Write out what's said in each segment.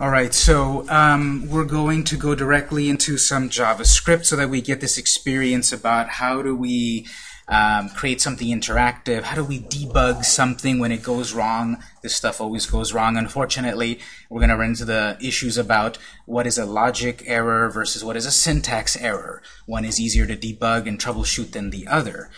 All right, so um, we're going to go directly into some JavaScript so that we get this experience about how do we um, create something interactive, how do we debug something when it goes wrong. This stuff always goes wrong, unfortunately. We're going to run into the issues about what is a logic error versus what is a syntax error. One is easier to debug and troubleshoot than the other.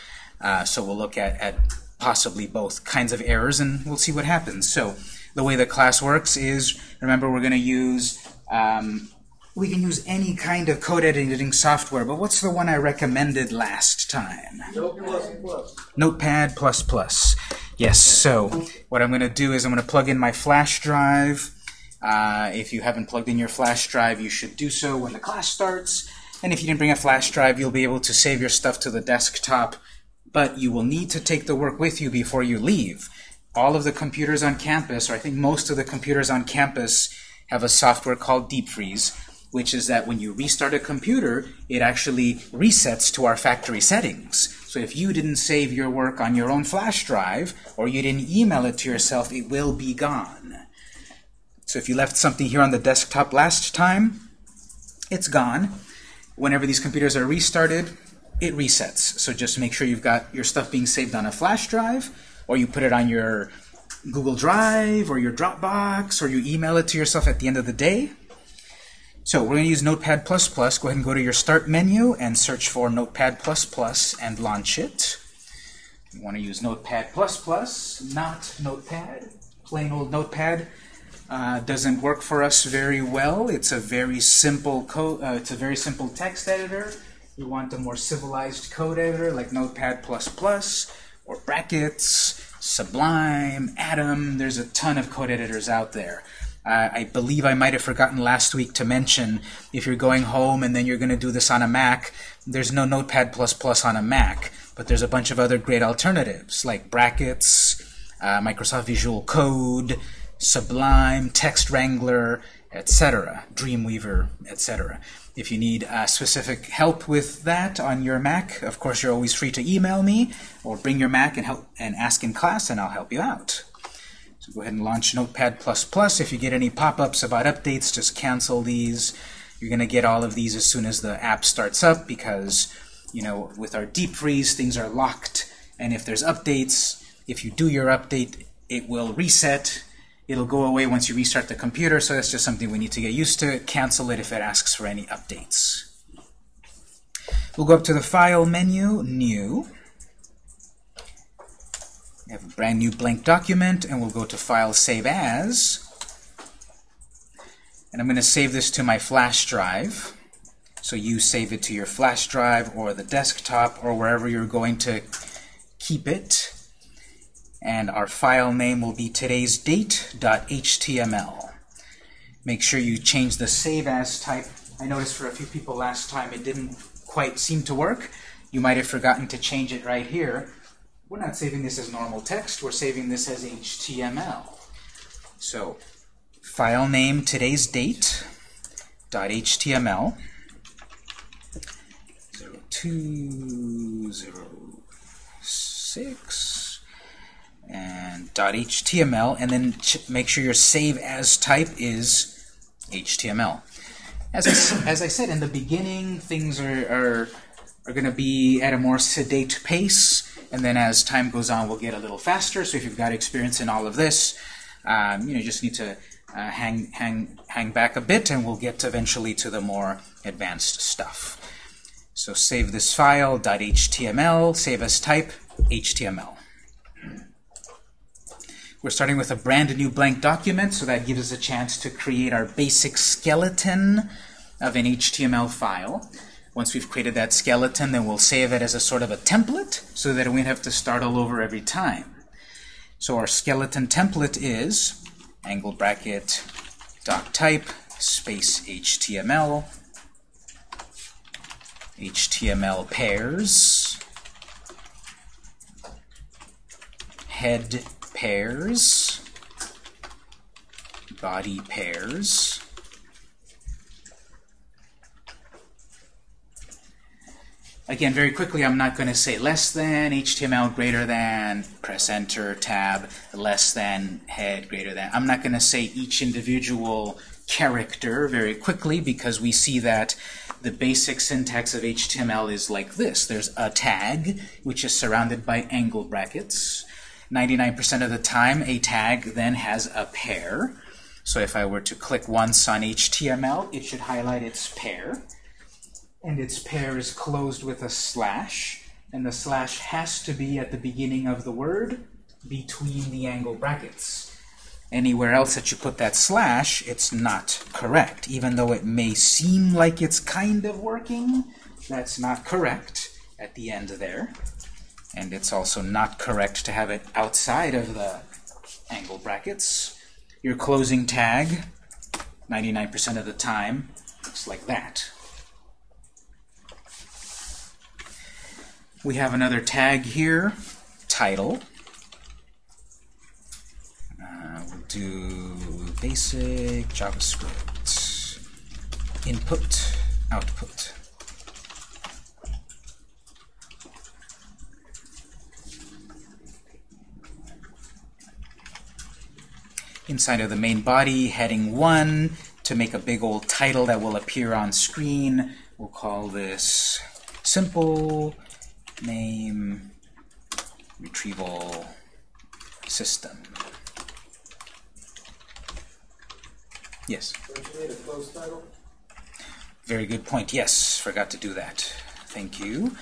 Uh, so we'll look at, at possibly both kinds of errors and we'll see what happens. So the way the class works is, remember, we're going to use, um, we can use any kind of code editing software, but what's the one I recommended last time? Notepad++. Yes, so what I'm going to do is I'm going to plug in my flash drive. Uh, if you haven't plugged in your flash drive, you should do so when the class starts. And if you didn't bring a flash drive, you'll be able to save your stuff to the desktop. But you will need to take the work with you before you leave all of the computers on campus, or I think most of the computers on campus, have a software called Deep Freeze, which is that when you restart a computer, it actually resets to our factory settings. So if you didn't save your work on your own flash drive, or you didn't email it to yourself, it will be gone. So if you left something here on the desktop last time, it's gone. Whenever these computers are restarted, it resets. So just make sure you've got your stuff being saved on a flash drive, or you put it on your Google Drive or your Dropbox, or you email it to yourself at the end of the day. So we're going to use Notepad++. Go ahead and go to your Start menu and search for Notepad++ and launch it. You want to use Notepad++, not Notepad. Plain old Notepad uh, doesn't work for us very well. It's a very simple code. Uh, it's a very simple text editor. We want a more civilized code editor like Notepad++ or Brackets, Sublime, Atom. There's a ton of code editors out there. Uh, I believe I might have forgotten last week to mention if you're going home and then you're going to do this on a Mac, there's no Notepad++ on a Mac, but there's a bunch of other great alternatives like Brackets, uh, Microsoft Visual Code, Sublime, Text Wrangler, etc., Dreamweaver, etc. If you need uh, specific help with that on your Mac, of course, you're always free to email me or bring your Mac and help and ask in class, and I'll help you out. So go ahead and launch Notepad++. If you get any pop-ups about updates, just cancel these. You're going to get all of these as soon as the app starts up because, you know, with our deep freeze, things are locked. And if there's updates, if you do your update, it will reset It'll go away once you restart the computer, so that's just something we need to get used to. Cancel it if it asks for any updates. We'll go up to the File menu, New. We have a brand new blank document, and we'll go to File, Save As. And I'm going to save this to my flash drive. So you save it to your flash drive or the desktop or wherever you're going to keep it and our file name will be today's date.html. Make sure you change the save as type. I noticed for a few people last time it didn't quite seem to work. You might have forgotten to change it right here. We're not saving this as normal text, we're saving this as HTML. So, file name today's date.html 0206 and .html, and then make sure your save as type is HTML. As I, as I said in the beginning, things are, are, are going to be at a more sedate pace, and then as time goes on, we'll get a little faster. So if you've got experience in all of this, um, you know, you just need to uh, hang, hang, hang back a bit, and we'll get eventually to the more advanced stuff. So save this file, .html, save as type, HTML. We're starting with a brand new blank document, so that gives us a chance to create our basic skeleton of an HTML file. Once we've created that skeleton, then we'll save it as a sort of a template so that we don't have to start all over every time. So our skeleton template is angle bracket doc type space HTML HTML pairs head pairs, body pairs, Again, very quickly, I'm not going to say less than, HTML greater than, press enter, tab, less than, head greater than. I'm not going to say each individual character very quickly because we see that the basic syntax of HTML is like this. There's a tag, which is surrounded by angle brackets. 99% of the time, a tag then has a pair. So if I were to click once on HTML, it should highlight its pair and its pair is closed with a slash, and the slash has to be at the beginning of the word between the angle brackets. Anywhere else that you put that slash, it's not correct. Even though it may seem like it's kind of working, that's not correct at the end there. And it's also not correct to have it outside of the angle brackets. Your closing tag, 99% of the time, looks like that. We have another tag here, title. Uh, we'll do basic JavaScript, input, output. Inside of the main body, heading 1, to make a big old title that will appear on screen, we'll call this simple name retrieval system. Yes? Very good point. Yes, forgot to do that. Thank you.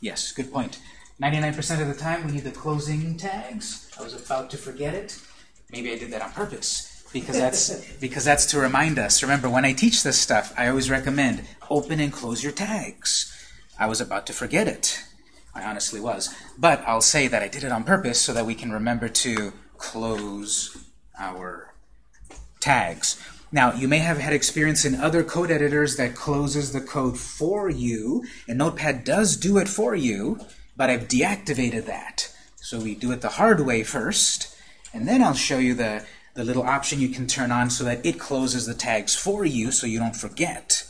Yes, good point. 99% of the time we need the closing tags. I was about to forget it. Maybe I did that on purpose because that's because that's to remind us. Remember, when I teach this stuff, I always recommend open and close your tags. I was about to forget it. I honestly was. But I'll say that I did it on purpose so that we can remember to close our tags. Now, you may have had experience in other code editors that closes the code for you, and Notepad does do it for you, but I've deactivated that. So we do it the hard way first, and then I'll show you the, the little option you can turn on so that it closes the tags for you so you don't forget.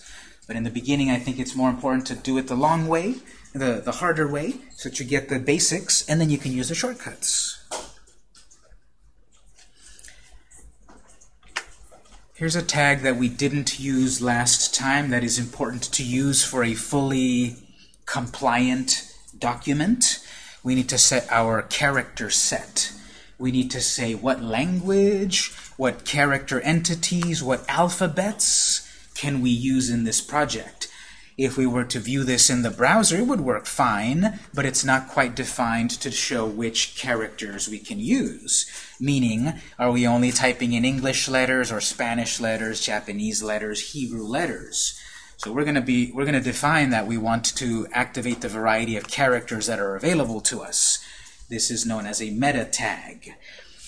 But in the beginning, I think it's more important to do it the long way the, the harder way so that you get the basics, and then you can use the shortcuts. Here's a tag that we didn't use last time that is important to use for a fully compliant document. We need to set our character set. We need to say what language, what character entities, what alphabets can we use in this project. If we were to view this in the browser, it would work fine, but it's not quite defined to show which characters we can use. Meaning, are we only typing in English letters or Spanish letters, Japanese letters, Hebrew letters? So we're going to be we're going to define that we want to activate the variety of characters that are available to us. This is known as a meta tag.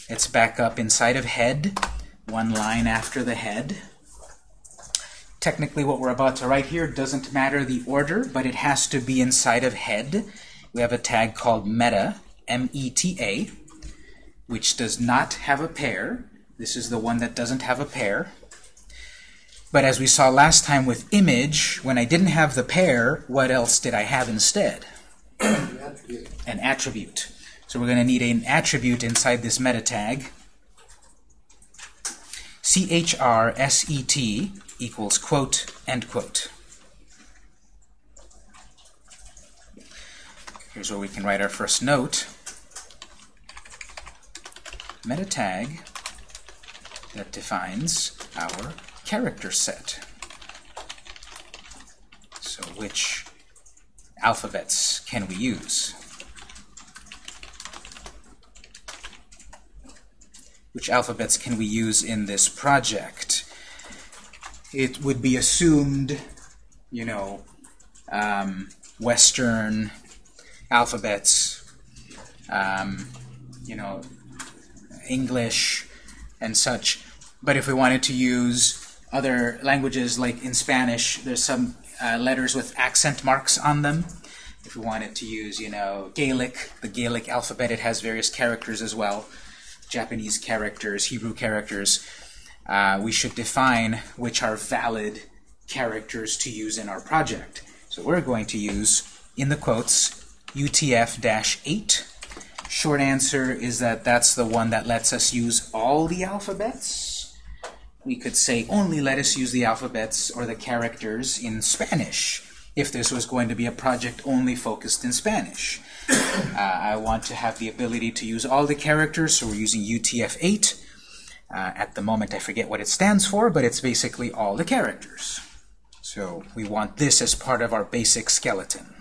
It's back up inside of head, one line after the head. Technically, what we're about to write here doesn't matter the order, but it has to be inside of head. We have a tag called meta, M-E-T-A, which does not have a pair. This is the one that doesn't have a pair. But as we saw last time with image, when I didn't have the pair, what else did I have instead? An attribute. So we're going to need an attribute inside this meta tag. C-H-R-S-E-T equals quote, end quote. Here's where we can write our first note. Meta tag that defines our character set. So which alphabets can we use? Which alphabets can we use in this project? it would be assumed, you know, um, Western alphabets, um, you know, English and such. But if we wanted to use other languages, like in Spanish, there's some uh, letters with accent marks on them. If we wanted to use, you know, Gaelic, the Gaelic alphabet, it has various characters as well. Japanese characters, Hebrew characters uh, we should define which are valid characters to use in our project. So we're going to use in the quotes, UTF-8. Short answer is that that's the one that lets us use all the alphabets. We could say only let us use the alphabets or the characters in Spanish if this was going to be a project only focused in Spanish. Uh, I want to have the ability to use all the characters, so we're using UTF-8. Uh, at the moment, I forget what it stands for, but it's basically all the characters. So we want this as part of our basic skeleton.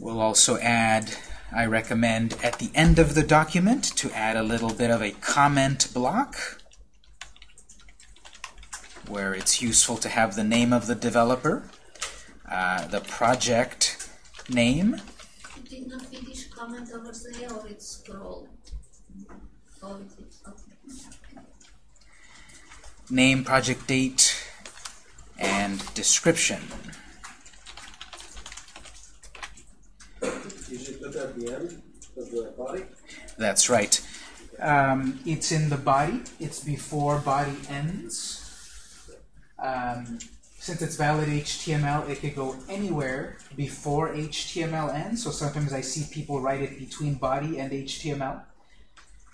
We'll also add, I recommend at the end of the document to add a little bit of a comment block where it's useful to have the name of the developer, uh, the project name. Did not finish comment over there or scroll? Oh, it is, okay. name, project date, and description. You should at the end of the body. That's right. Um, it's in the body. It's before body ends. Um, since it's valid HTML, it could go anywhere before HTML ends. So sometimes I see people write it between body and HTML.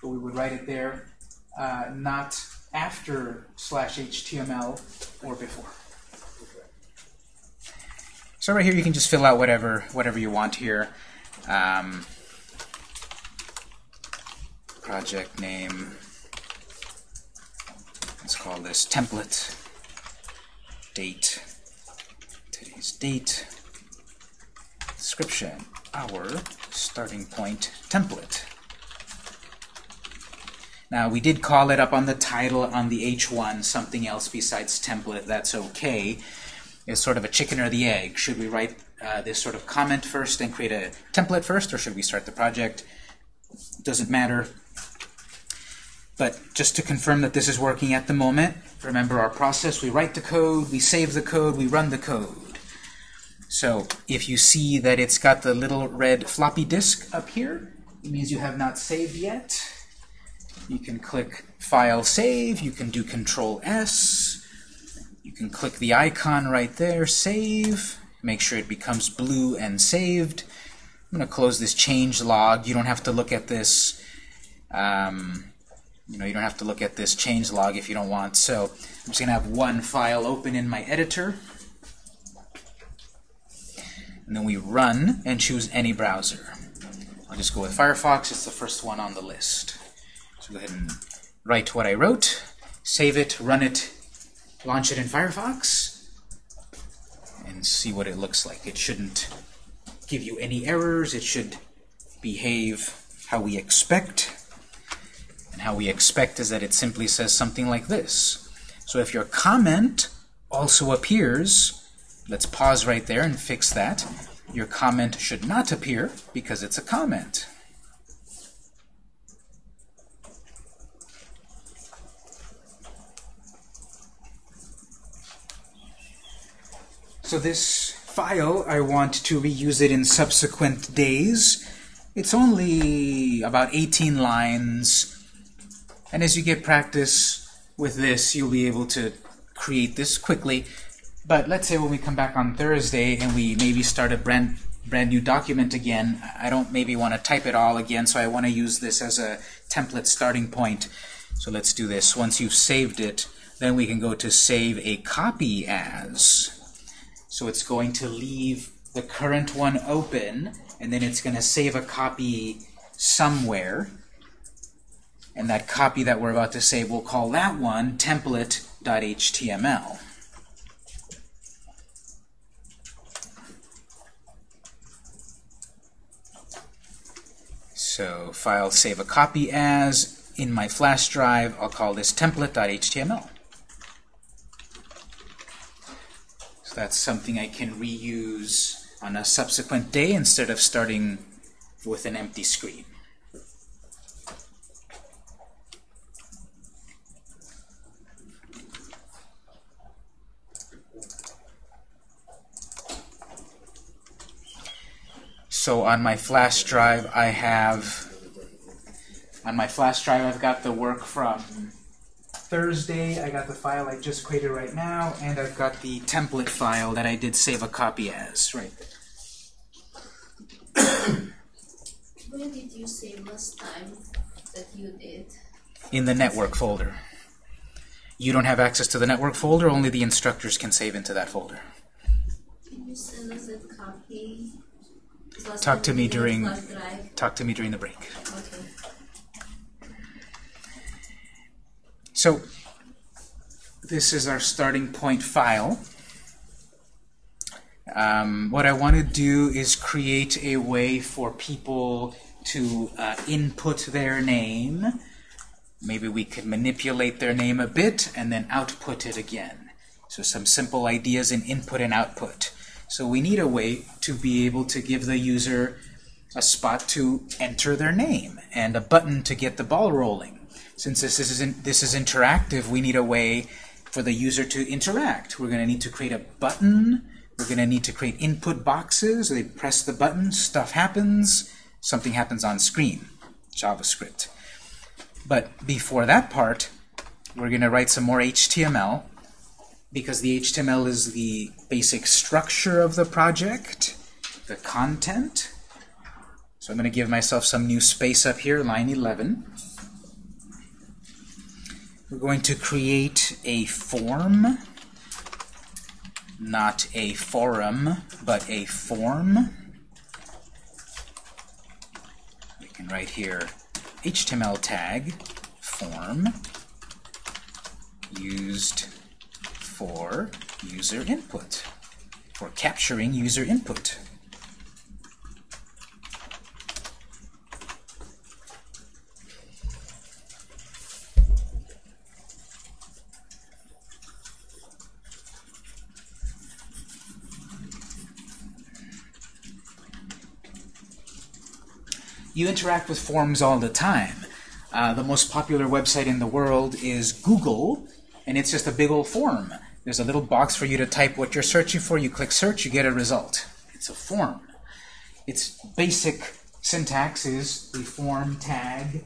But we would write it there, uh, not after slash HTML or before. So right here, you can just fill out whatever whatever you want here. Um, project name. Let's call this template. Date. Today's date. Description. Our starting point template. Now, we did call it up on the title on the H1 something else besides template. That's okay. It's sort of a chicken or the egg. Should we write uh, this sort of comment first and create a template first, or should we start the project? Doesn't matter. But just to confirm that this is working at the moment, remember our process. We write the code, we save the code, we run the code. So if you see that it's got the little red floppy disk up here, it means you have not saved yet. You can click File Save, you can do Control S, you can click the icon right there, Save, make sure it becomes blue and saved. I'm going to close this change log. You don't have to look at this um, you know, you don't have to look at this change log if you don't want. So I'm just going to have one file open in my editor. And then we run and choose any browser. I'll just go with Firefox. It's the first one on the list. So go ahead and write what I wrote, save it, run it, launch it in Firefox, and see what it looks like. It shouldn't give you any errors. It should behave how we expect. And how we expect is that it simply says something like this. So if your comment also appears, let's pause right there and fix that. Your comment should not appear because it's a comment. So this file, I want to reuse it in subsequent days. It's only about 18 lines. And as you get practice with this, you'll be able to create this quickly. But let's say when we come back on Thursday and we maybe start a brand brand new document again, I don't maybe want to type it all again, so I want to use this as a template starting point. So let's do this. Once you've saved it, then we can go to save a copy as. So it's going to leave the current one open, and then it's going to save a copy somewhere. And that copy that we're about to save, we'll call that one template.html. So file save a copy as. In my flash drive, I'll call this template.html. So that's something I can reuse on a subsequent day instead of starting with an empty screen. So on my flash drive, I have on my flash drive, I've got the work from Thursday. I got the file I just created right now, and I've got the template file that I did save a copy as. Right. Where did you save last time that you did? In the network folder. You don't have access to the network folder, only the instructors can save into that folder. Can you send us a copy? Talk to me during- Talk to me during the break. Okay. So, this is our starting point file. Um, what I want to do is create a way for people to uh, input their name. Maybe we could manipulate their name a bit and then output it again. So some simple ideas in input and output. So we need a way to be able to give the user a spot to enter their name and a button to get the ball rolling. Since this is, in, this is interactive, we need a way for the user to interact. We're going to need to create a button. We're going to need to create input boxes. They press the button, stuff happens, something happens on screen, JavaScript. But before that part, we're going to write some more HTML because the HTML is the basic structure of the project, the content. So I'm going to give myself some new space up here, line 11. We're going to create a form, not a forum, but a form. We can write here HTML tag form used for user input, for capturing user input. You interact with forms all the time. Uh, the most popular website in the world is Google, and it's just a big old form. There's a little box for you to type what you're searching for. You click search, you get a result. It's a form. Its basic syntax is the form tag,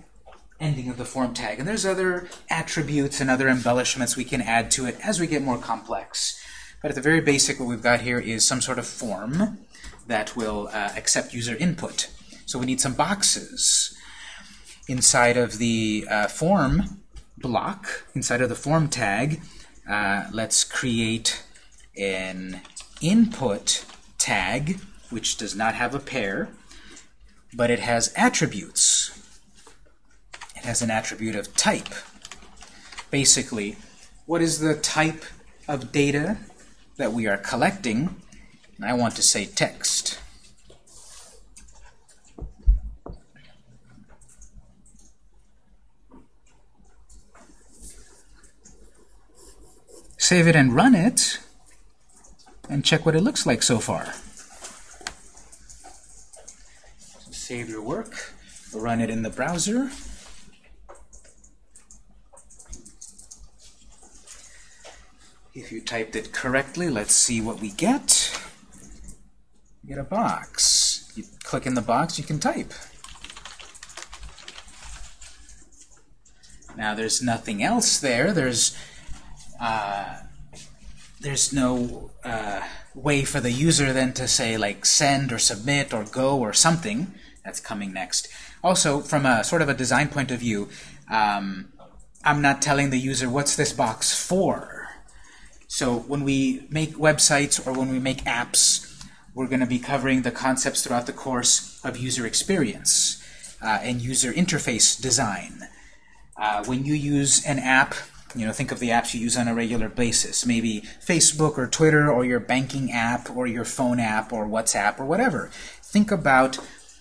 ending of the form tag. And there's other attributes and other embellishments we can add to it as we get more complex. But at the very basic, what we've got here is some sort of form that will uh, accept user input. So we need some boxes. Inside of the uh, form block, inside of the form tag, uh, let's create an input tag, which does not have a pair, but it has attributes. It has an attribute of type. Basically, what is the type of data that we are collecting? And I want to say text. Save it and run it, and check what it looks like so far. So save your work, run it in the browser. If you typed it correctly, let's see what we get. You get a box. You click in the box, you can type. Now there's nothing else there. There's uh, there's no uh, way for the user then to say like send or submit or go or something. That's coming next. Also, from a sort of a design point of view, um, I'm not telling the user what's this box for. So when we make websites or when we make apps, we're going to be covering the concepts throughout the course of user experience uh, and user interface design. Uh, when you use an app, you know, think of the apps you use on a regular basis. Maybe Facebook or Twitter or your banking app or your phone app or WhatsApp or whatever. Think about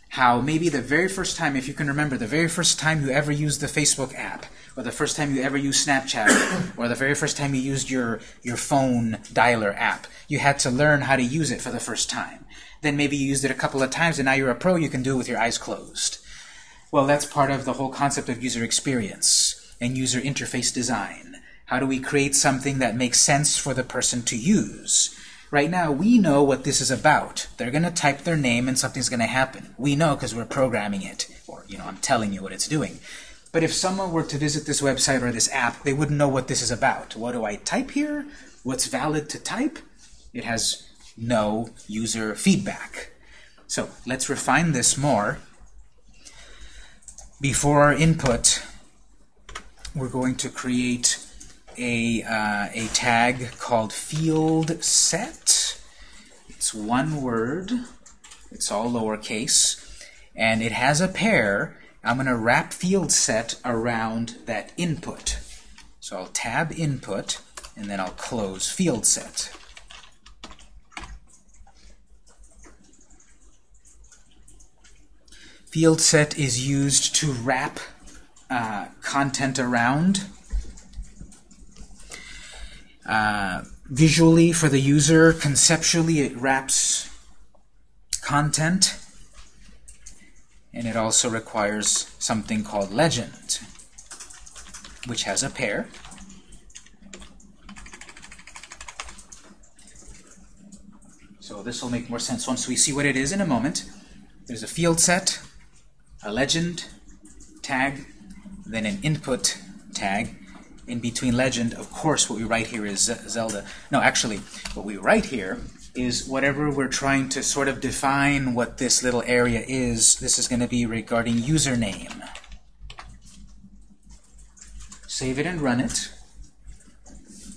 how maybe the very first time, if you can remember, the very first time you ever used the Facebook app, or the first time you ever used Snapchat, or the very first time you used your, your phone dialer app, you had to learn how to use it for the first time. Then maybe you used it a couple of times and now you're a pro, you can do it with your eyes closed. Well, that's part of the whole concept of user experience and user interface design. How do we create something that makes sense for the person to use? Right now, we know what this is about. They're going to type their name and something's going to happen. We know because we're programming it, or you know, I'm telling you what it's doing. But if someone were to visit this website or this app, they wouldn't know what this is about. What do I type here? What's valid to type? It has no user feedback. So let's refine this more. Before our input, we're going to create a, uh, a tag called field set. It's one word. It's all lowercase. And it has a pair. I'm going to wrap field set around that input. So I'll tab input, and then I'll close field set. Field set is used to wrap uh, content around. Uh, visually, for the user, conceptually, it wraps content. And it also requires something called legend, which has a pair. So this will make more sense once we see what it is in a moment. There's a field set, a legend tag, then an input tag. In between legend, of course, what we write here is Zelda. No, actually, what we write here is whatever we're trying to sort of define what this little area is. This is going to be regarding username. Save it and run it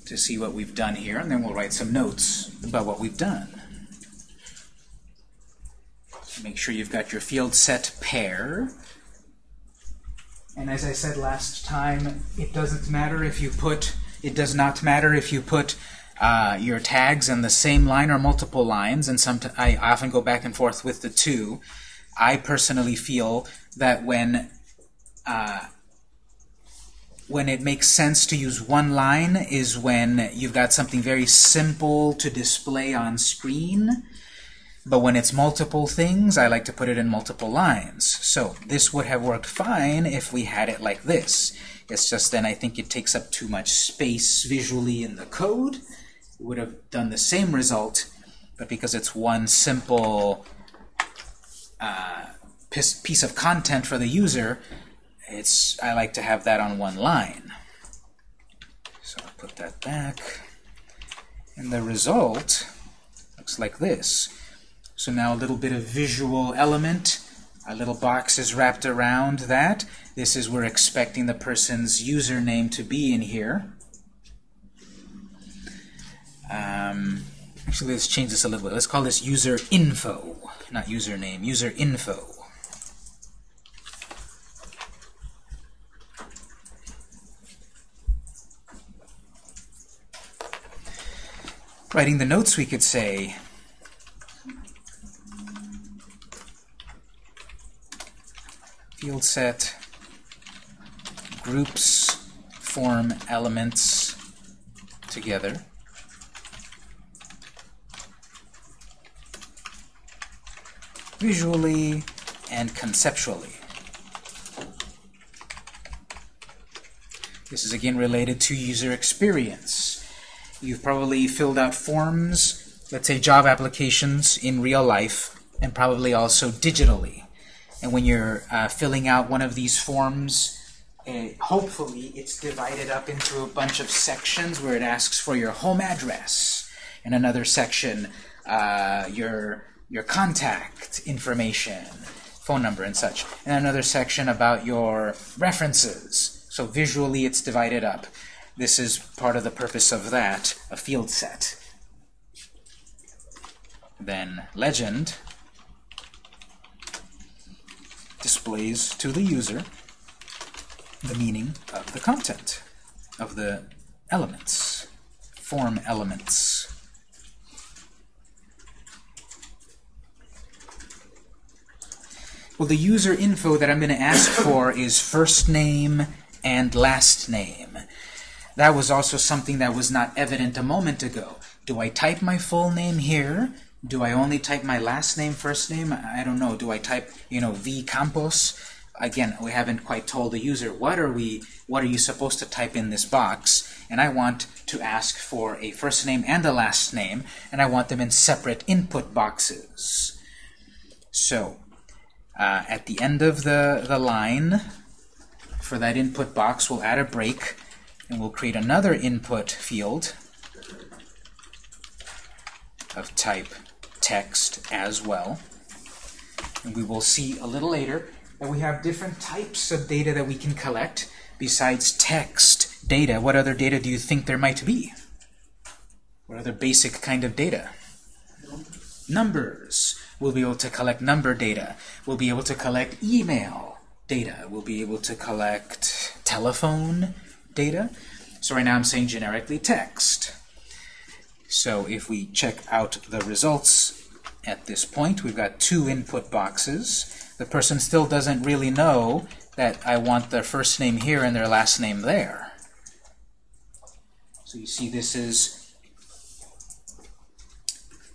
to see what we've done here, and then we'll write some notes about what we've done. Make sure you've got your field set pair. And as I said last time, it doesn't matter if you put, it does not matter if you put uh, your tags in the same line or multiple lines, and some I often go back and forth with the two. I personally feel that when uh, when it makes sense to use one line is when you've got something very simple to display on screen but when it's multiple things, I like to put it in multiple lines. So this would have worked fine if we had it like this. It's just then I think it takes up too much space visually in the code. It would have done the same result, but because it's one simple uh, piece of content for the user, it's I like to have that on one line. So I'll put that back. And the result looks like this. So now a little bit of visual element. A little box is wrapped around that. This is we're expecting the person's username to be in here. Um, actually, let's change this a little bit. Let's call this user info, not username, user info. Writing the notes, we could say field set groups form elements together. visually and conceptually. This is again related to user experience. You've probably filled out forms, let's say job applications in real life, and probably also digitally. And when you're uh, filling out one of these forms, uh, hopefully it's divided up into a bunch of sections where it asks for your home address, and another section uh, your your contact information, phone number and such, and another section about your references. So visually it's divided up. This is part of the purpose of that, a field set. Then legend displays to the user the meaning of the content, of the elements, form elements. Well, the user info that I'm going to ask for is first name and last name. That was also something that was not evident a moment ago. Do I type my full name here? Do I only type my last name, first name? I don't know. Do I type, you know, V Campos? Again, we haven't quite told the user what are we, what are you supposed to type in this box? And I want to ask for a first name and a last name, and I want them in separate input boxes. So, uh, at the end of the, the line, for that input box, we'll add a break, and we'll create another input field of type text as well. And we will see a little later that we have different types of data that we can collect besides text data. What other data do you think there might be? What other basic kind of data? Numbers. We'll be able to collect number data. We'll be able to collect email data. We'll be able to collect telephone data. So right now I'm saying generically text. So if we check out the results at this point, we've got two input boxes. The person still doesn't really know that I want their first name here and their last name there. So you see this is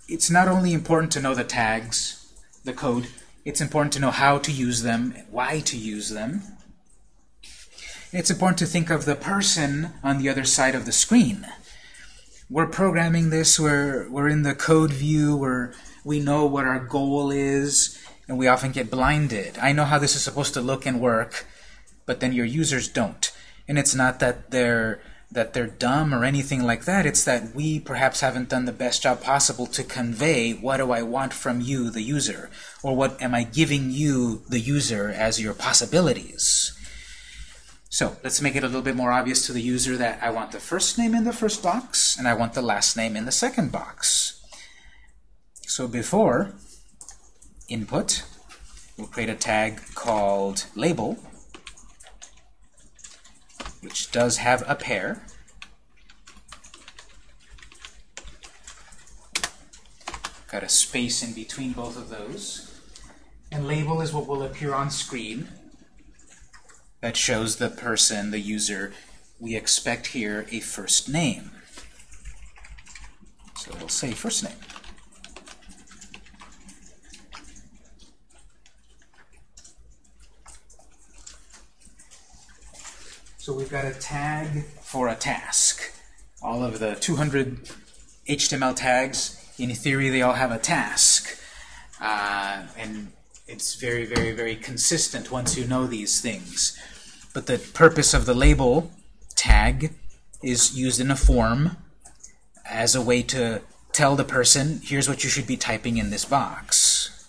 it's not only important to know the tags, the code, it's important to know how to use them, why to use them. It's important to think of the person on the other side of the screen. We're programming this, we're, we're in the code view, we're, we know what our goal is, and we often get blinded. I know how this is supposed to look and work, but then your users don't. And it's not that they're that they're dumb or anything like that. It's that we perhaps haven't done the best job possible to convey what do I want from you, the user, or what am I giving you, the user, as your possibilities. So let's make it a little bit more obvious to the user that I want the first name in the first box and I want the last name in the second box. So before input, we'll create a tag called label which does have a pair. Got a space in between both of those. And label is what will appear on screen that shows the person, the user, we expect here a first name. So we'll say first name. So we've got a tag for a task. All of the 200 HTML tags, in theory, they all have a task. Uh, and it's very, very, very consistent once you know these things. But the purpose of the label tag is used in a form as a way to tell the person, here's what you should be typing in this box.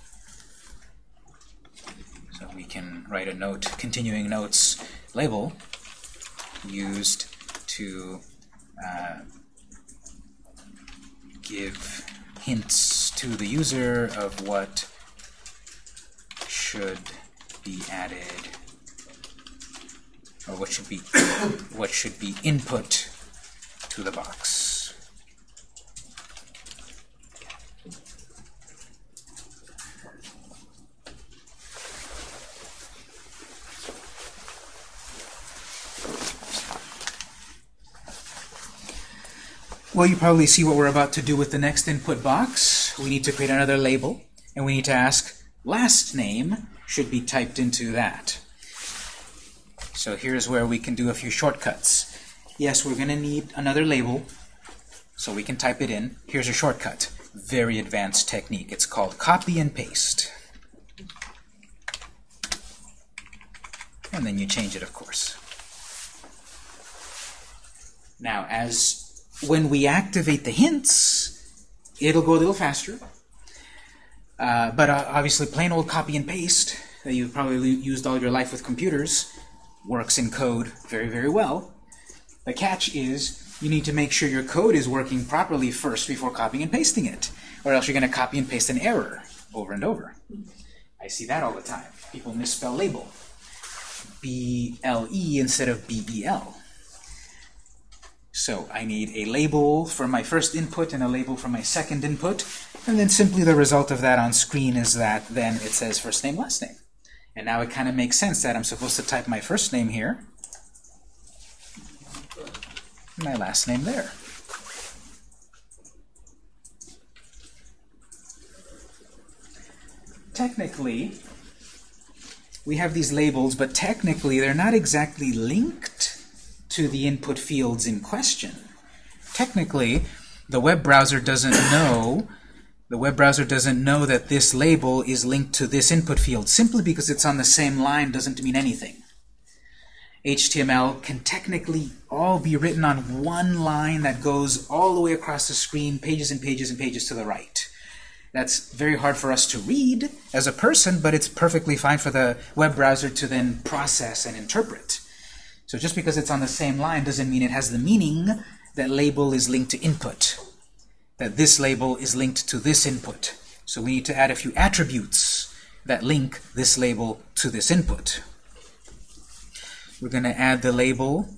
So we can write a note, continuing notes label, used to uh, give hints to the user of what should be added or what should be what should be input to the box. Well, you probably see what we're about to do with the next input box. We need to create another label, and we need to ask last name should be typed into that. So here's where we can do a few shortcuts. Yes, we're going to need another label, so we can type it in. Here's a shortcut. Very advanced technique. It's called copy and paste. And then you change it, of course. Now, as when we activate the hints, it'll go a little faster. Uh, but uh, obviously, plain old copy and paste that you've probably used all your life with computers works in code very, very well. The catch is you need to make sure your code is working properly first before copying and pasting it, or else you're going to copy and paste an error over and over. I see that all the time. People misspell label. B-L-E instead of B-E-L. So I need a label for my first input and a label for my second input, and then simply the result of that on screen is that then it says first name, last name. And now it kind of makes sense that I'm supposed to type my first name here, my last name there. Technically, we have these labels, but technically they're not exactly linked to the input fields in question. Technically, the web browser doesn't know the web browser doesn't know that this label is linked to this input field. Simply because it's on the same line doesn't mean anything. HTML can technically all be written on one line that goes all the way across the screen, pages and pages and pages to the right. That's very hard for us to read as a person, but it's perfectly fine for the web browser to then process and interpret. So just because it's on the same line doesn't mean it has the meaning that label is linked to input, that this label is linked to this input. So we need to add a few attributes that link this label to this input. We're going to add the label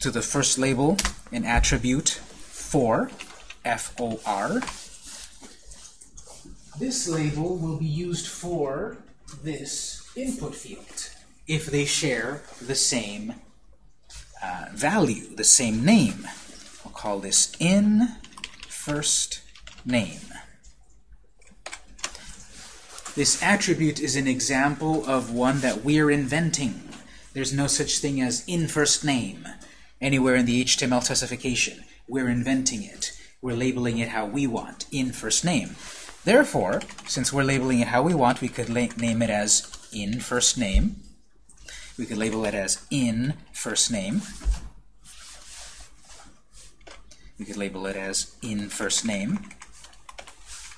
to the first label, an attribute for, F-O-R. This label will be used for this input field if they share the same uh, value, the same name. We'll call this in first name. This attribute is an example of one that we're inventing. There's no such thing as in first name anywhere in the HTML specification. We're inventing it. We're labeling it how we want, in first name. Therefore, since we're labeling it how we want, we could name it as in first name. We could label it as in first name. We could label it as in first name.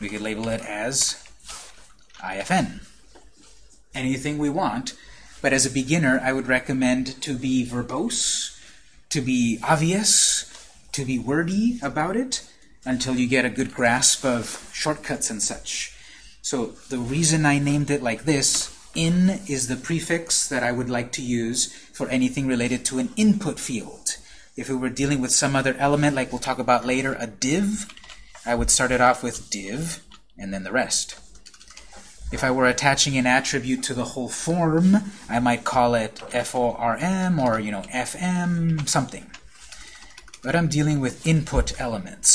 We could label it as IFN. Anything we want. But as a beginner, I would recommend to be verbose, to be obvious, to be wordy about it, until you get a good grasp of shortcuts and such. So the reason I named it like this, in is the prefix that I would like to use for anything related to an input field. If we were dealing with some other element, like we'll talk about later, a div, I would start it off with div, and then the rest. If I were attaching an attribute to the whole form, I might call it FORM or, you know, FM, something. But I'm dealing with input elements,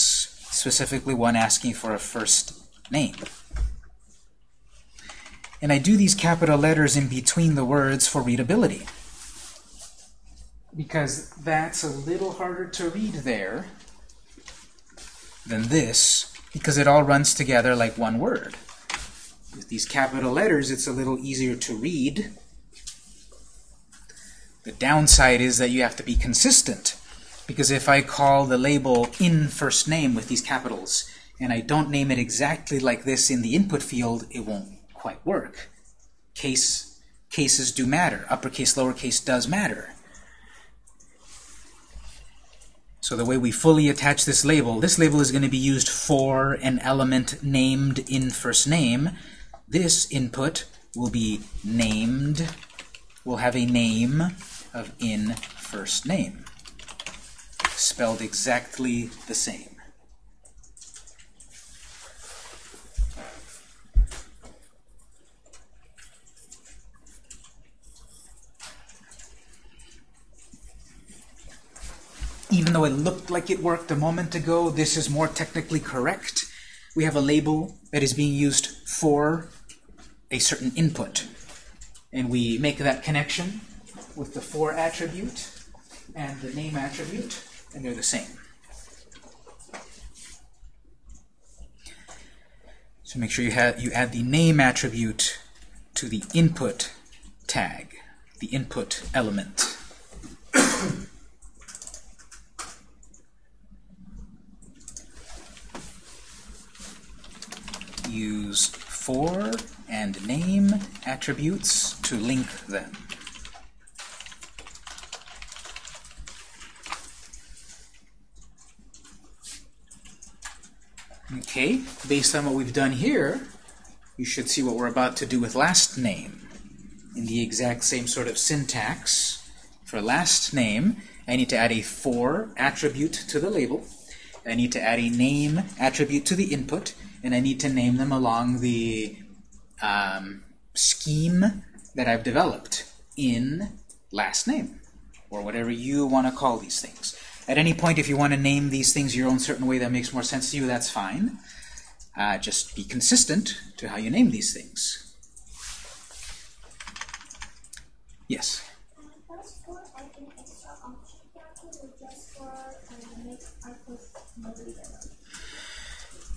specifically one asking for a first name. And I do these capital letters in between the words for readability. Because that's a little harder to read there than this, because it all runs together like one word. With these capital letters, it's a little easier to read. The downside is that you have to be consistent. Because if I call the label in first name with these capitals, and I don't name it exactly like this in the input field, it won't quite work. Case, cases do matter. Uppercase, lowercase does matter. So the way we fully attach this label, this label is going to be used for an element named in first name. This input will be named, will have a name of in first name, spelled exactly the same. Even though it looked like it worked a moment ago, this is more technically correct. We have a label that is being used for a certain input. And we make that connection with the for attribute and the name attribute, and they're the same. So make sure you, have, you add the name attribute to the input tag, the input element. Use for and name attributes to link them. Okay, based on what we've done here, you should see what we're about to do with last name. In the exact same sort of syntax, for last name, I need to add a for attribute to the label. I need to add a name attribute to the input, and I need to name them along the um, scheme that I've developed in last name, or whatever you want to call these things. At any point, if you want to name these things your own certain way that makes more sense to you, that's fine. Uh, just be consistent to how you name these things. Yes?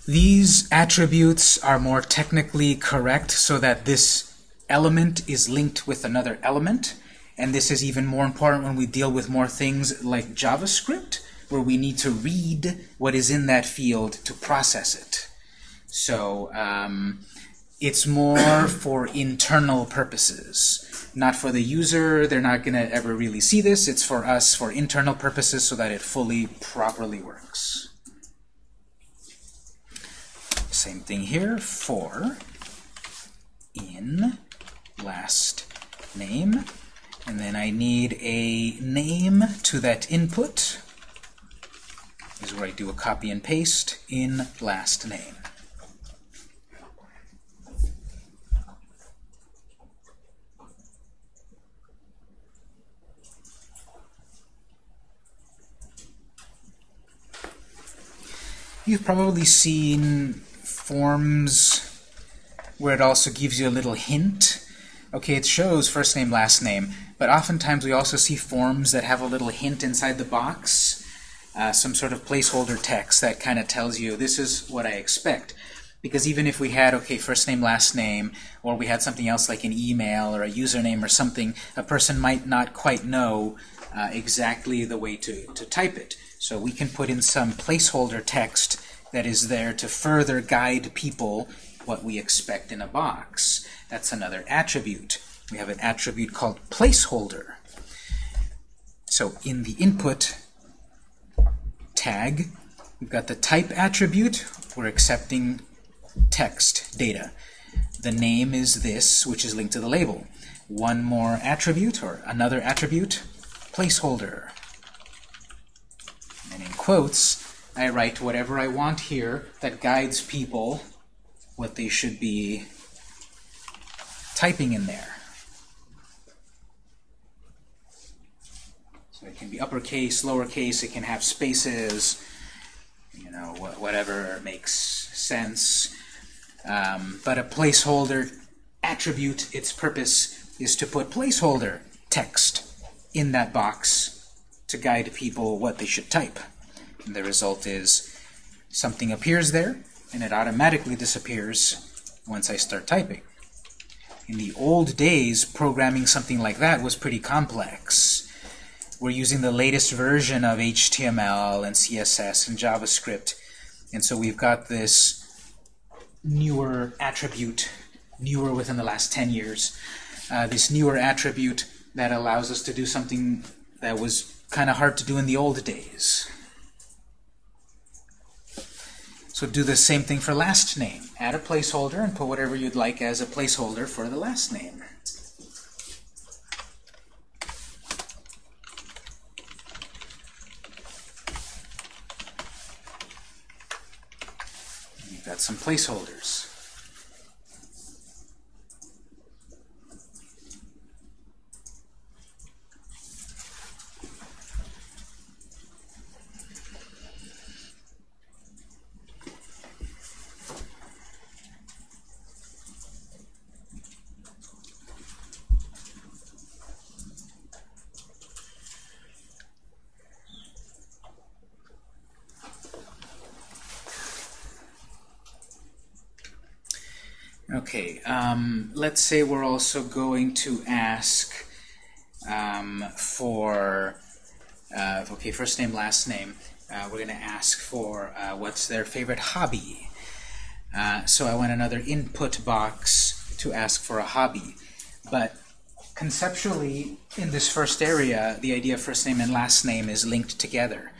These attributes are more technically correct so that this element is linked with another element, And this is even more important when we deal with more things like JavaScript, where we need to read what is in that field to process it. So um, it's more for internal purposes, not for the user. They're not going to ever really see this. It's for us for internal purposes so that it fully, properly works. Same thing here for in last name. And then I need a name to that input. This is where I do a copy and paste in last name. You've probably seen forms where it also gives you a little hint. Okay, it shows first name, last name, but oftentimes we also see forms that have a little hint inside the box, uh, some sort of placeholder text that kind of tells you this is what I expect. Because even if we had, okay, first name, last name, or we had something else like an email or a username or something, a person might not quite know uh, exactly the way to, to type it. So we can put in some placeholder text that is there to further guide people what we expect in a box. That's another attribute. We have an attribute called placeholder. So in the input tag, we've got the type attribute. We're accepting text data. The name is this, which is linked to the label. One more attribute, or another attribute, placeholder. And in quotes, I write whatever I want here that guides people what they should be typing in there. So it can be uppercase, lowercase, it can have spaces, you know, wh whatever makes sense. Um, but a placeholder attribute, its purpose is to put placeholder text in that box to guide people what they should type. And the result is something appears there, and it automatically disappears once I start typing. In the old days, programming something like that was pretty complex. We're using the latest version of HTML and CSS and JavaScript, and so we've got this newer attribute, newer within the last 10 years, uh, this newer attribute that allows us to do something that was kind of hard to do in the old days. So do the same thing for last name. Add a placeholder and put whatever you'd like as a placeholder for the last name. You've got some placeholders. Okay, um, let's say we're also going to ask um, for, uh, okay, first name, last name. Uh, we're going to ask for uh, what's their favorite hobby. Uh, so I want another input box to ask for a hobby. But conceptually, in this first area, the idea of first name and last name is linked together.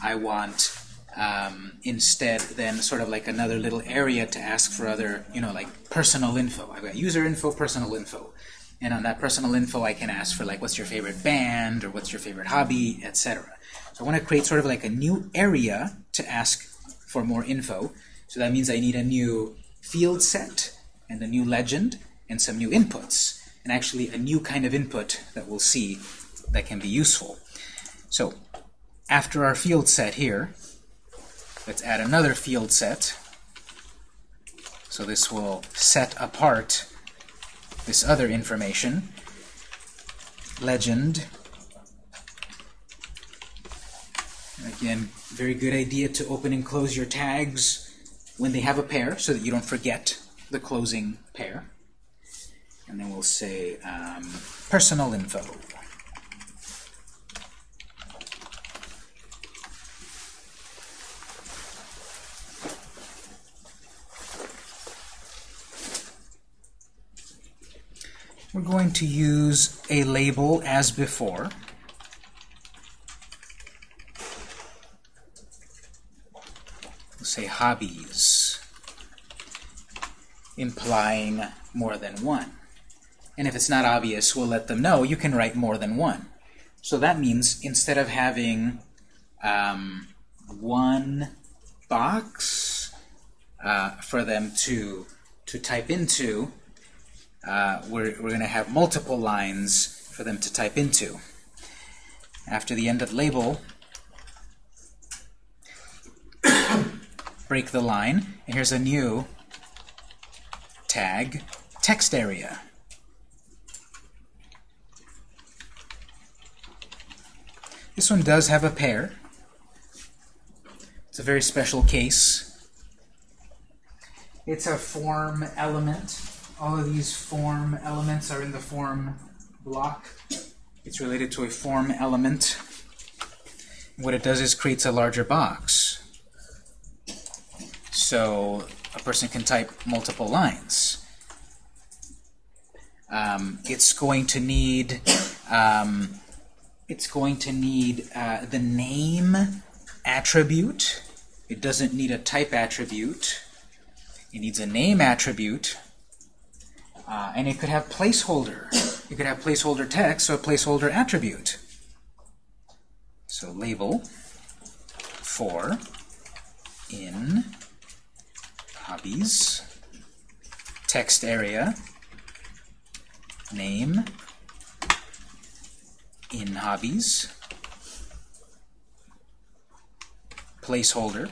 I want um, instead then sort of like another little area to ask for other, you know, like personal info. I've got user info, personal info. And on that personal info, I can ask for like, what's your favorite band, or what's your favorite hobby, etc. So I want to create sort of like a new area to ask for more info. So that means I need a new field set, and a new legend, and some new inputs. And actually a new kind of input that we'll see that can be useful. So after our field set here, Let's add another field set. So this will set apart this other information. Legend. Again, very good idea to open and close your tags when they have a pair so that you don't forget the closing pair. And then we'll say um, personal info. We're going to use a label as before. We'll say hobbies, implying more than one. And if it's not obvious, we'll let them know you can write more than one. So that means instead of having um, one box uh, for them to, to type into, uh, we're, we're going to have multiple lines for them to type into. After the end of label, break the line, and here's a new tag, text area. This one does have a pair. It's a very special case. It's a form element. All of these form elements are in the form block. It's related to a form element. What it does is creates a larger box. So a person can type multiple lines. Um, it's going to need um, it's going to need uh, the name attribute. It doesn't need a type attribute. It needs a name attribute. Uh, and it could have placeholder. You could have placeholder text or placeholder attribute. So label for in hobbies text area name in hobbies placeholder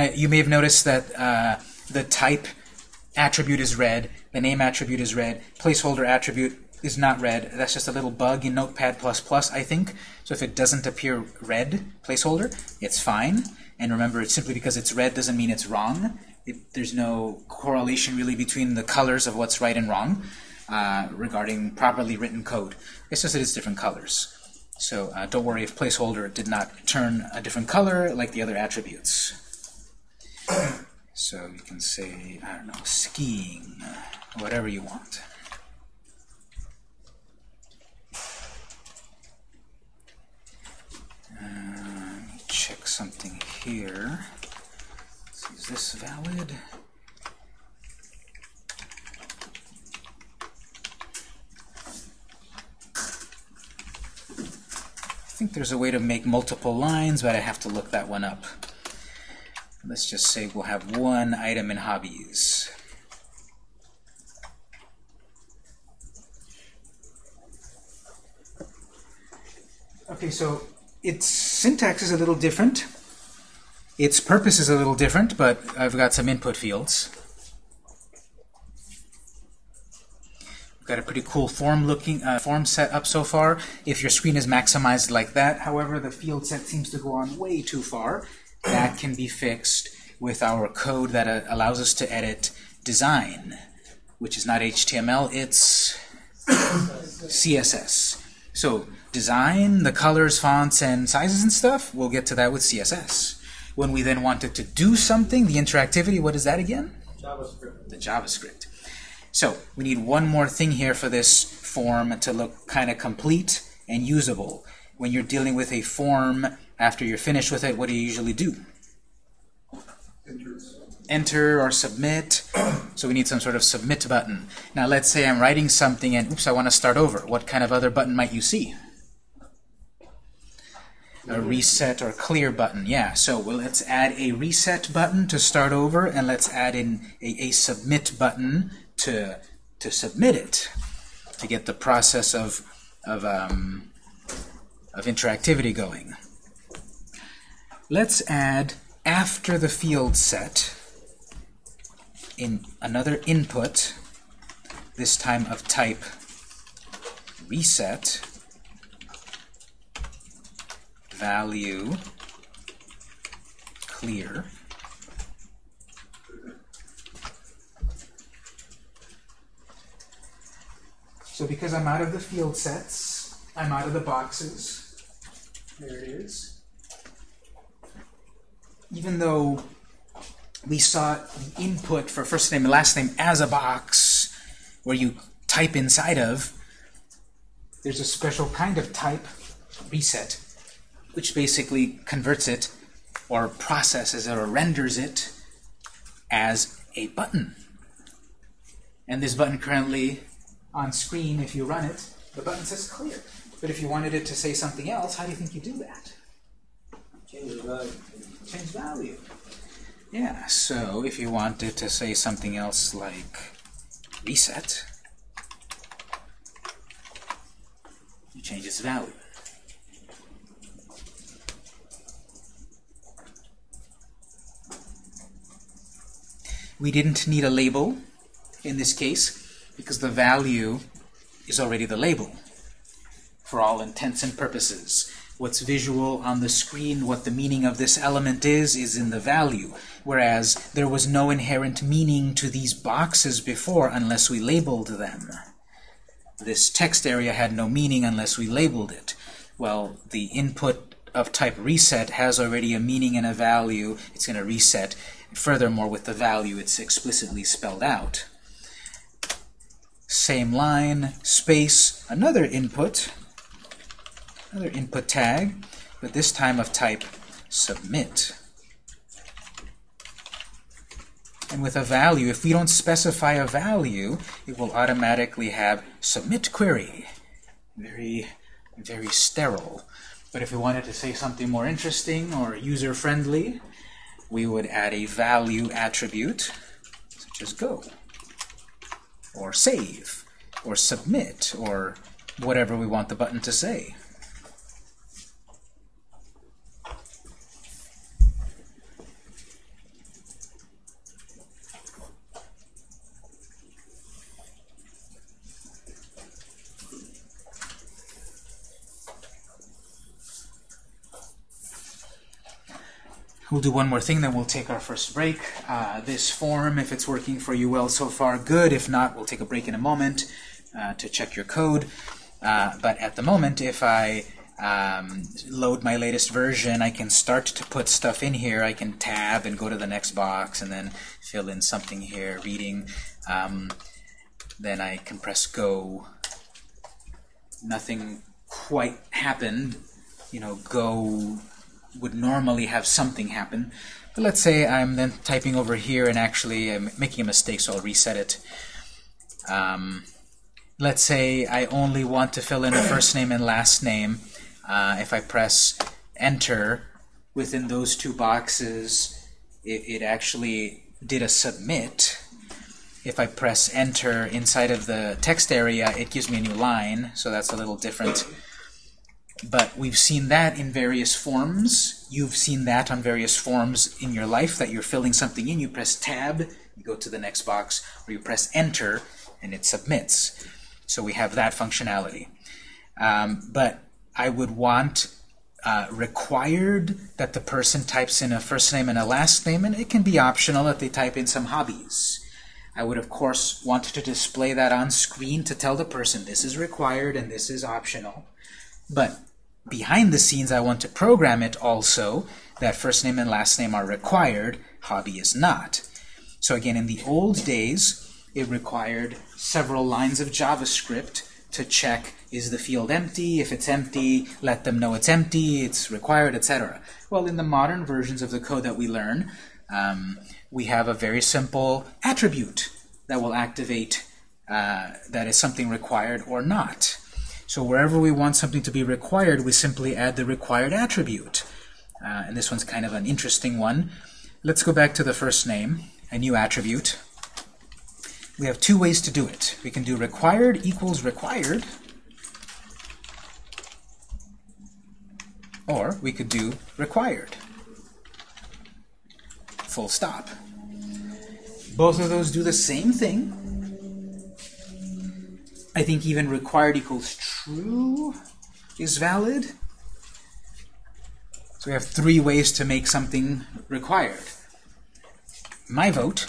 Now, you may have noticed that uh, the type attribute is red, the name attribute is red, placeholder attribute is not red. That's just a little bug in Notepad++, I think. So if it doesn't appear red, placeholder, it's fine. And remember, it's simply because it's red doesn't mean it's wrong. It, there's no correlation really between the colors of what's right and wrong uh, regarding properly written code. It's just that it's different colors. So uh, don't worry if placeholder did not turn a different color like the other attributes. So you can say, I don't know, skiing, whatever you want. Uh, check something here. Is this valid? I think there's a way to make multiple lines, but I have to look that one up. Let's just say we'll have one item in hobbies. Okay, so its syntax is a little different. Its purpose is a little different, but I've got some input fields. We've got a pretty cool form looking uh, form set up so far. If your screen is maximized like that, however, the field set seems to go on way too far. That can be fixed with our code that uh, allows us to edit design, which is not HTML, it's CSS. So design, the colors, fonts, and sizes and stuff, we'll get to that with CSS. When we then wanted to do something, the interactivity, what is that again? JavaScript. The JavaScript. So we need one more thing here for this form to look kind of complete and usable. When you're dealing with a form, after you're finished with it, what do you usually do? Enter or submit. So we need some sort of submit button. Now let's say I'm writing something and oops, I want to start over. What kind of other button might you see? A reset or clear button. Yeah, so well, let's add a reset button to start over, and let's add in a, a submit button to to submit it to get the process of of um, of interactivity going. Let's add after the field set in another input, this time of type reset value clear So because I'm out of the field sets, I'm out of the boxes. There it is. Even though we saw the input for first name and last name as a box where you type inside of, there's a special kind of type, reset, which basically converts it or processes it or renders it as a button. And this button currently on screen, if you run it, the button says clear. But if you wanted it to say something else, how do you think you do that? Change the value. Change value. Yeah, so if you wanted to say something else like reset, you change its value. We didn't need a label in this case because the value is already the label for all intents and purposes. What's visual on the screen, what the meaning of this element is, is in the value. Whereas there was no inherent meaning to these boxes before unless we labeled them. This text area had no meaning unless we labeled it. Well, the input of type reset has already a meaning and a value. It's going to reset. Furthermore, with the value, it's explicitly spelled out. Same line, space, another input, another input tag, but this time of type submit. And with a value, if we don't specify a value, it will automatically have submit query. Very, very sterile. But if we wanted to say something more interesting or user-friendly, we would add a value attribute, such as go, or save, or submit, or whatever we want the button to say. We'll do one more thing, then we'll take our first break. Uh, this form, if it's working for you well so far, good. If not, we'll take a break in a moment uh, to check your code. Uh, but at the moment, if I um, load my latest version, I can start to put stuff in here. I can tab and go to the next box and then fill in something here, reading. Um, then I can press go. Nothing quite happened. You know, go would normally have something happen. But let's say I'm then typing over here and actually I'm making a mistake, so I'll reset it. Um, let's say I only want to fill in a first name and last name. Uh, if I press enter within those two boxes, it, it actually did a submit. If I press enter inside of the text area, it gives me a new line, so that's a little different. But we've seen that in various forms. You've seen that on various forms in your life, that you're filling something in. You press tab, you go to the next box, or you press enter, and it submits. So we have that functionality. Um, but I would want uh, required that the person types in a first name and a last name, and it can be optional that they type in some hobbies. I would, of course, want to display that on screen to tell the person this is required and this is optional. But behind the scenes, I want to program it also that first name and last name are required, hobby is not. So again, in the old days, it required several lines of JavaScript to check is the field empty? If it's empty, let them know it's empty, it's required, etc. Well, in the modern versions of the code that we learn, um, we have a very simple attribute that will activate uh, that is something required or not. So wherever we want something to be required, we simply add the required attribute. Uh, and this one's kind of an interesting one. Let's go back to the first name, a new attribute. We have two ways to do it. We can do required equals required, or we could do required. Full stop. Both of those do the same thing. I think even required equals true is valid. So we have three ways to make something required. My vote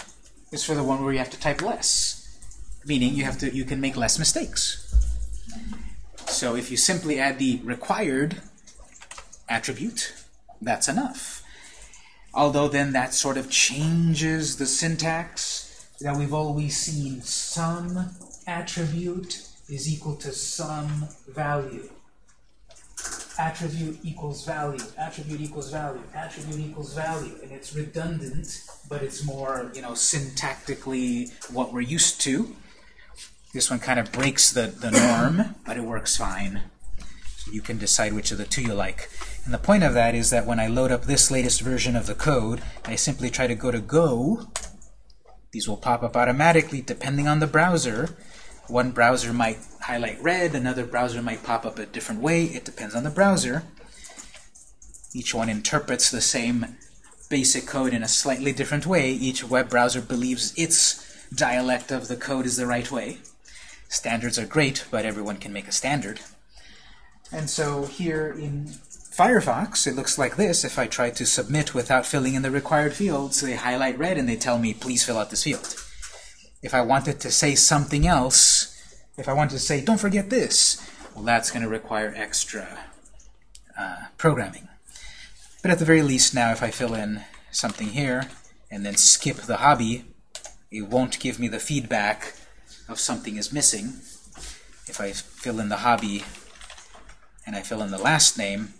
is for the one where you have to type less, meaning you have to you can make less mistakes. So if you simply add the required attribute, that's enough. although then that sort of changes the syntax that we've always seen. Some attribute is equal to some value. Attribute equals value, attribute equals value, attribute equals value, and it's redundant, but it's more, you know, syntactically what we're used to. This one kind of breaks the, the norm, but it works fine. So you can decide which of the two you like. And the point of that is that when I load up this latest version of the code, I simply try to go to Go. These will pop up automatically depending on the browser. One browser might highlight red, another browser might pop up a different way. It depends on the browser. Each one interprets the same basic code in a slightly different way. Each web browser believes its dialect of the code is the right way. Standards are great, but everyone can make a standard. And so here in Firefox, it looks like this. If I try to submit without filling in the required fields, they highlight red and they tell me, please fill out this field. If I wanted to say something else, if I wanted to say, don't forget this, well, that's going to require extra uh, programming. But at the very least now, if I fill in something here and then skip the hobby, it won't give me the feedback of something is missing. If I fill in the hobby and I fill in the last name,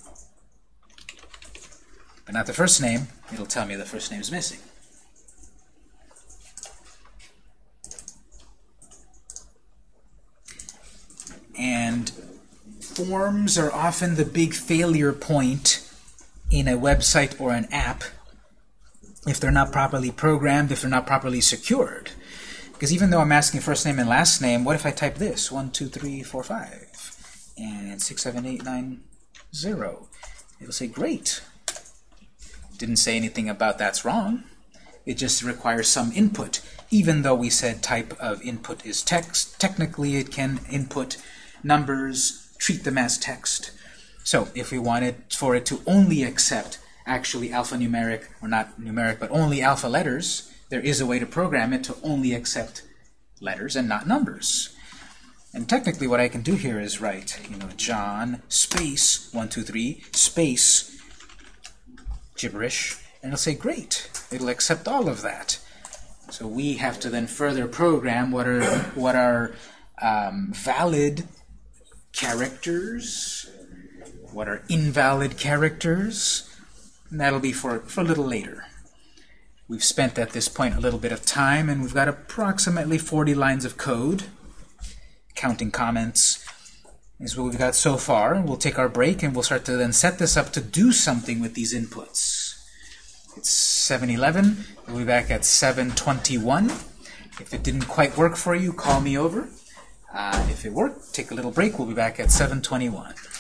but not the first name, it'll tell me the first name is missing. And forms are often the big failure point in a website or an app if they're not properly programmed, if they're not properly secured. Because even though I'm asking first name and last name, what if I type this? 1, 2, 3, 4, 5, and 6, 7, 8, 9, 0. It'll say, great. Didn't say anything about that's wrong. It just requires some input. Even though we said type of input is text, technically it can input numbers, treat them as text. So if we wanted for it to only accept actually alphanumeric, or not numeric, but only alpha letters, there is a way to program it to only accept letters and not numbers. And technically what I can do here is write, you know, John space 123 space gibberish, and it'll say, great, it'll accept all of that. So we have to then further program what are, what are um, valid characters, what are invalid characters, and that'll be for, for a little later. We've spent at this point a little bit of time, and we've got approximately 40 lines of code, counting comments, is what we've got so far. We'll take our break, and we'll start to then set this up to do something with these inputs. It's 7.11. We'll be back at 7.21. If it didn't quite work for you, call me over. Uh, if it worked, take a little break. We'll be back at 7.21.